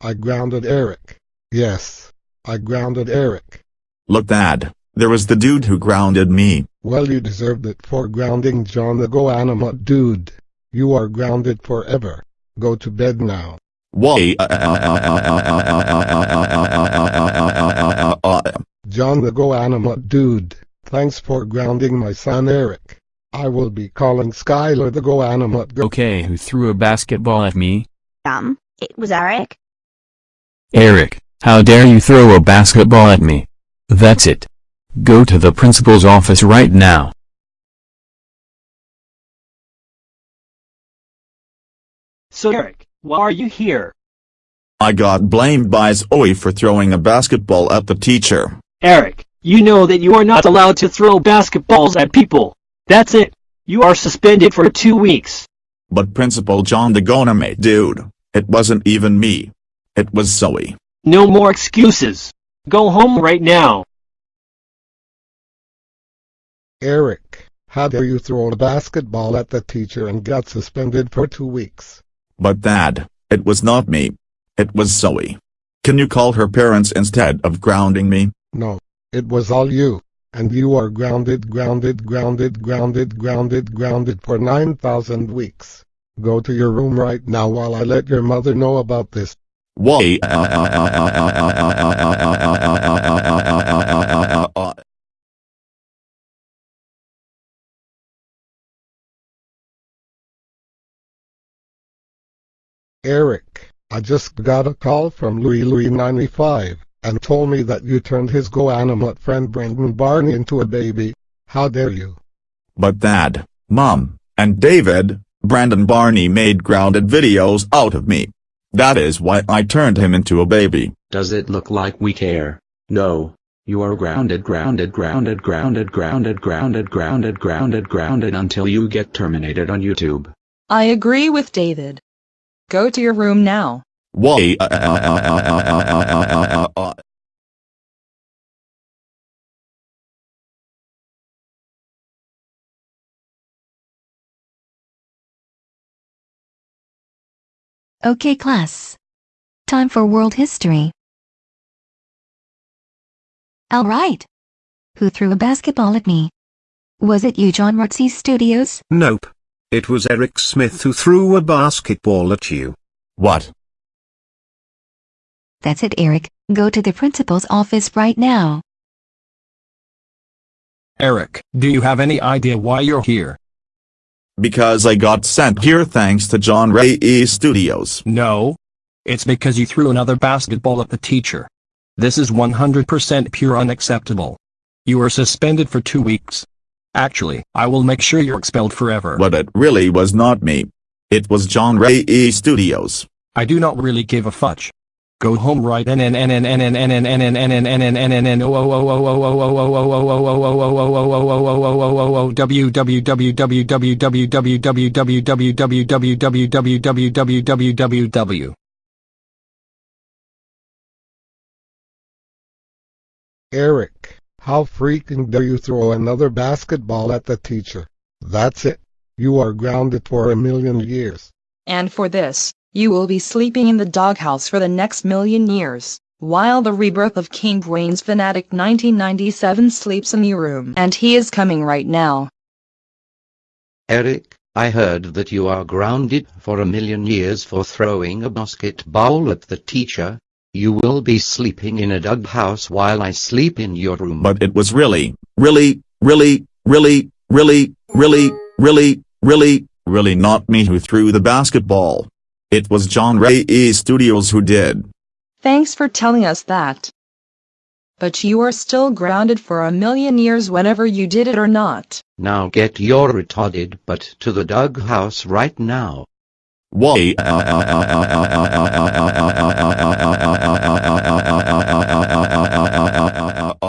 I grounded Eric. Yes, I grounded Eric. Look dad, there was the dude who grounded me. Well you deserved it for grounding John the GoAnimate dude. You are grounded forever. Go to bed now. Why? John the GoAnimate dude, thanks for grounding my son Eric. I will be calling Skylar the GoAnimate go- Okay, who threw a basketball at me? Um, it was Eric. Eric, how dare you throw a basketball at me? That's it. Go to the principal's office right now. So Eric, why are you here? I got blamed by Zoe for throwing a basketball at the teacher. Eric, you know that you are not allowed to throw basketballs at people. That's it. You are suspended for two weeks. But Principal John the GoAnimate dude, it wasn't even me. It was Zoe. No more excuses. Go home right now. Eric, how dare you throw a basketball at the teacher and got suspended for two weeks? But dad, it was not me. It was Zoe. Can you call her parents instead of grounding me? No, it was all you. And you are grounded, grounded, grounded, grounded, grounded, grounded for 9,000 weeks. Go to your room right now while I let your mother know about this. Why? Eric, I just got a call from Louis Louis 95 and told me that you turned his GoAnimate friend Brandon Barney into a baby. How dare you? But dad, mom, and David, Brandon Barney made grounded videos out of me. That is why I turned him into a baby. Does it look like we care? No. You are grounded grounded grounded grounded grounded grounded grounded grounded grounded until you get terminated on YouTube. I agree with David. Go to your room now. Why? Okay class. Time for world history. Alright. Who threw a basketball at me? Was it you John Rotzi Studios? Nope. It was Eric Smith who threw a basketball at you. What? That's it Eric, go to the principal's office right now. Eric, do you have any idea why you're here? Because I got sent here thanks to John Ray E Studios. No. It's because you threw another basketball at the teacher. This is 100% pure unacceptable. You are suspended for two weeks. Actually, I will make sure you're expelled forever. But it really was not me. It was John Ray E Studios. I do not really give a fudge. Go home right n n n n n n n n n n n n n n n n n o o o o o o o o o o o o o o o o o o w w w w w w w w w w w w w w w w w Eric, how freaking dare you throw another basketball at the teacher? That's it. You are grounded for a million years. And for this, you will be sleeping in the doghouse for the next million years, while the rebirth of King Brains Fanatic 1997 sleeps in your room. And he is coming right now. Eric, I heard that you are grounded for a million years for throwing a basketball at the teacher. You will be sleeping in a doghouse while I sleep in your room. But it was really, really, really, really, really, really, really, really, really not me who threw the basketball. It was John Ray E. Studios who did. Thanks for telling us that. But you are still grounded for a million years whenever you did it or not. Now get your retarded butt to the doghouse right now. Why?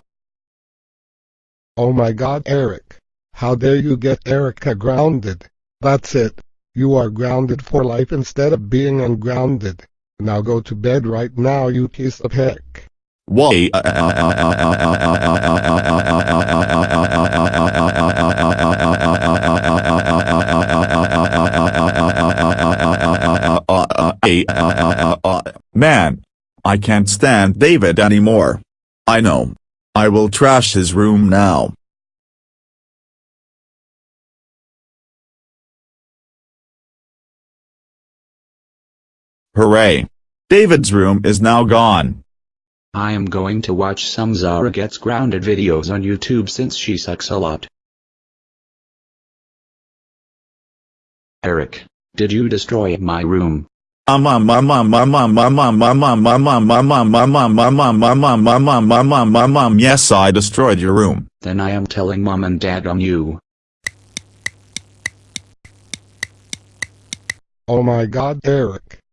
Oh my god Eric. How dare you get Erica grounded. That's it. You are grounded for life instead of being ungrounded. Now go to bed right now you piece of heck. Why? Man, I can't stand David anymore. I know. I will trash his room now. Hooray! David's room is now gone. I am going to watch some Zara Gets Grounded videos on YouTube since she sucks a lot. Eric, did you destroy my room? Yes, I destroyed your room. Then I am telling mom and dad on you. Oh my god, Eric.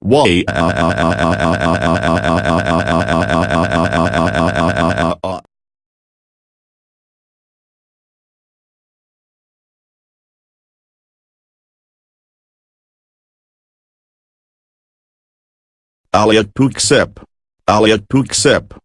Why? Aliat Puksip. Aliat Puksip.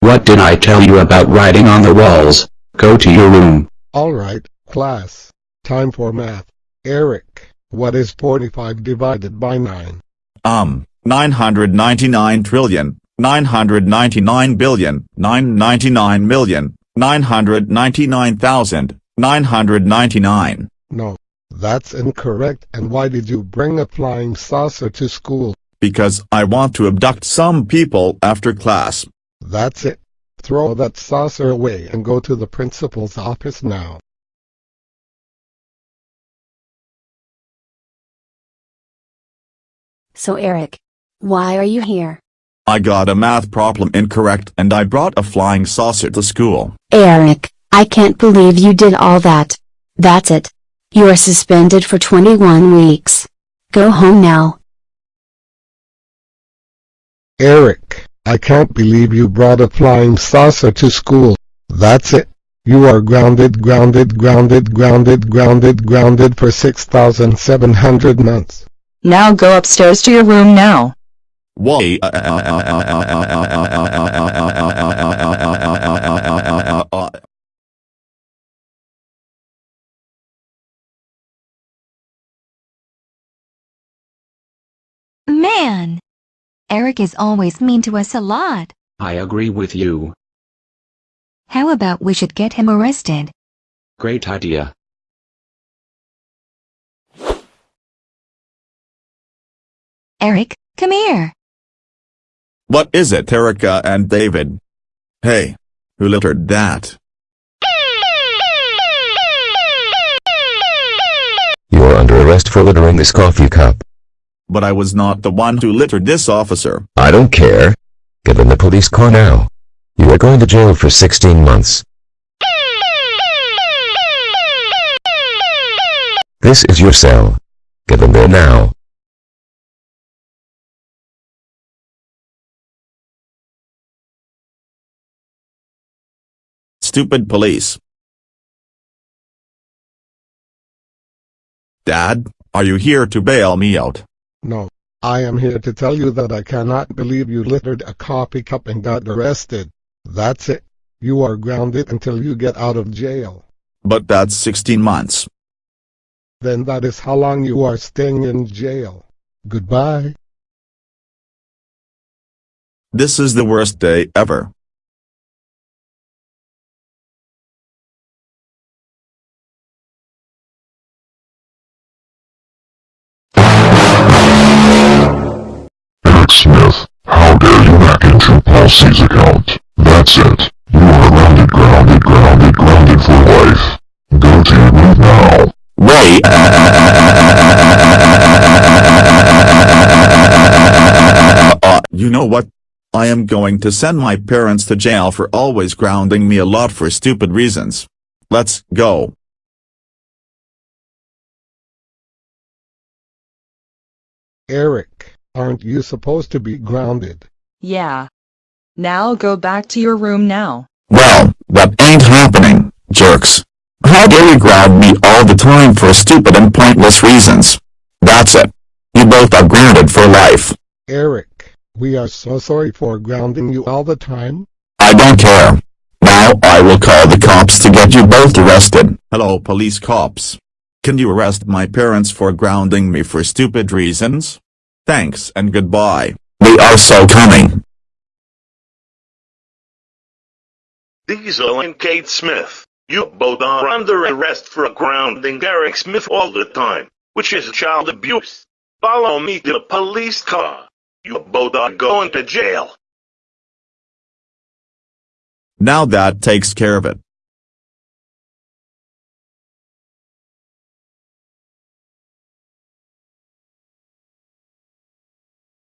What did I tell you about writing on the walls? Go to your room. Alright, class. Time for math. Eric, what is 45 divided by 9? Um, 999 trillion, 999 billion, 999 million, 999,000, 999. No, that's incorrect and why did you bring a flying saucer to school? Because I want to abduct some people after class. That's it. Throw that saucer away and go to the principal's office now. So Eric, why are you here? I got a math problem incorrect and I brought a flying saucer to school. Eric, I can't believe you did all that. That's it. You are suspended for 21 weeks. Go home now. Eric, I can't believe you brought a flying saucer to school. That's it. You are grounded grounded grounded grounded grounded grounded for 6,700 months. Now go upstairs to your room now. Why? Man! Eric is always mean to us a lot. I agree with you. How about we should get him arrested? Great idea. Eric, come here. What is it Erica and David? Hey. Who littered that? You are under arrest for littering this coffee cup. But I was not the one who littered this officer. I don't care. Get in the police car now. You are going to jail for 16 months. This is your cell. Get in there now. Stupid police. Dad, are you here to bail me out? No, I am here to tell you that I cannot believe you littered a coffee cup and got arrested. That's it. You are grounded until you get out of jail. But that's 16 months. then that is how long you are staying in jail. Goodbye. This is the worst day ever. Smith, how dare you hack into Paul C's account? That's it. You are grounded, grounded, grounded, grounded for life. Go to your room now. Wait. Uh, you know what? I am going to send my parents to jail for always grounding me a lot for stupid reasons. Let's go. Eric, aren't you supposed to be grounded? Yeah. Now go back to your room now. Well, that ain't happening, jerks. How dare you ground me all the time for stupid and pointless reasons? That's it. You both are grounded for life. Eric, we are so sorry for grounding you all the time. I don't care. Now I will call the cops to get you both arrested. Hello police cops. Can you arrest my parents for grounding me for stupid reasons? Thanks and goodbye. They are so coming. Diesel and Kate Smith, you both are under arrest for grounding Eric Smith all the time, which is child abuse. Follow me to the police car. You both are going to jail. Now that takes care of it.